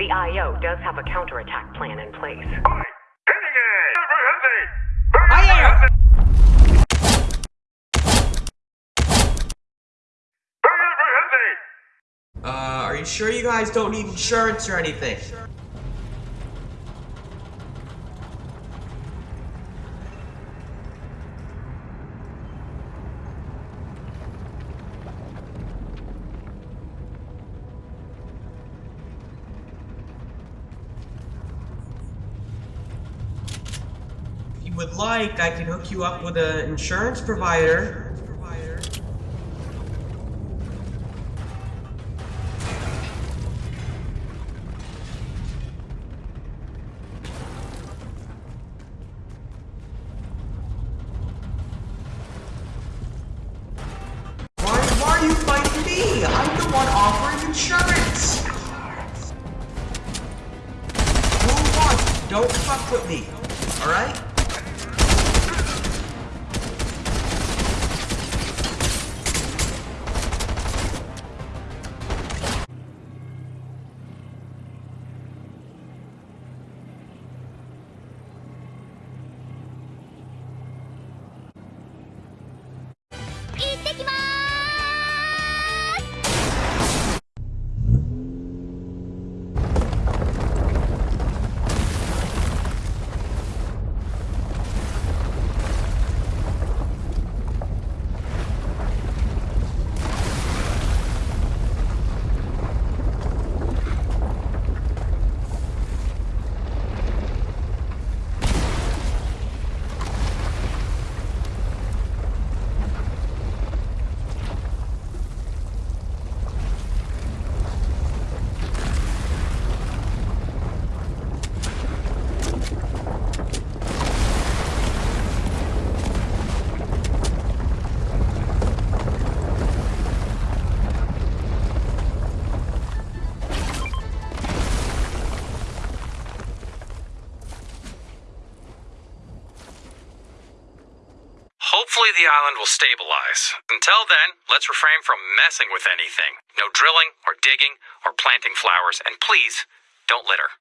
The IO does have a counterattack plan in place. Uh, are you sure you guys don't need insurance or anything? Would like, I can hook you up with an insurance provider. Why, why are you fighting me? I'm the one offering insurance! Don't fuck with me, alright? Hopefully, the island will stabilize. Until then, let's refrain from messing with anything. No drilling, or digging, or planting flowers, and please, don't litter.